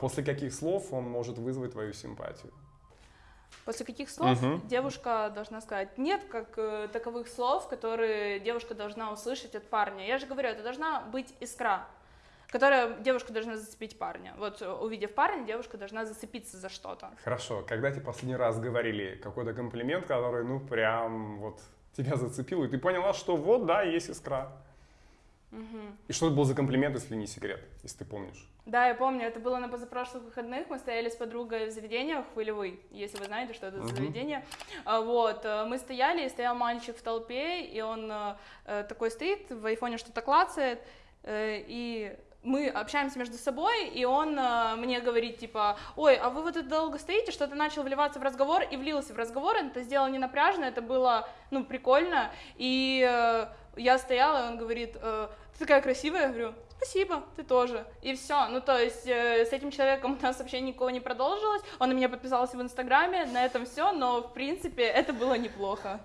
После каких слов он может вызвать твою симпатию? После каких слов Мгм. девушка должна сказать? Нет как э, таковых слов, которые девушка должна услышать от парня. Я же говорю, это должна быть искра, которая девушка должна зацепить парня. Вот э, увидев парня, девушка должна зацепиться за что-то. Хорошо, когда тебе последний раз говорили какой-то комплимент, который, ну, прям вот тебя зацепил, и ты поняла, что вот, да, есть искра. И что это был за комплимент, если не секрет, если ты помнишь? Да, я помню, это было на позапрошлых выходных. Мы стояли с подругой в заведении Хвылевый, если вы знаете, что это за заведение. А, Вот, э, мы стояли, и стоял мальчик в толпе, и он э, э, такой стоит, в айфоне что-то клацает, и мы общаемся между собой, и он э, мне говорит, типа, ой, а вы вот тут долго стоите, что-то начал вливаться в разговор, и влился в разговор, это сделал не напряжно, это было, ну, прикольно, и э, я стояла, и он говорит, э, ты такая красивая, я говорю, спасибо, ты тоже, и все, ну, то есть э, с этим человеком у нас вообще никого не продолжилось, он на меня подписался в Инстаграме, на этом все, но, в принципе, это было неплохо.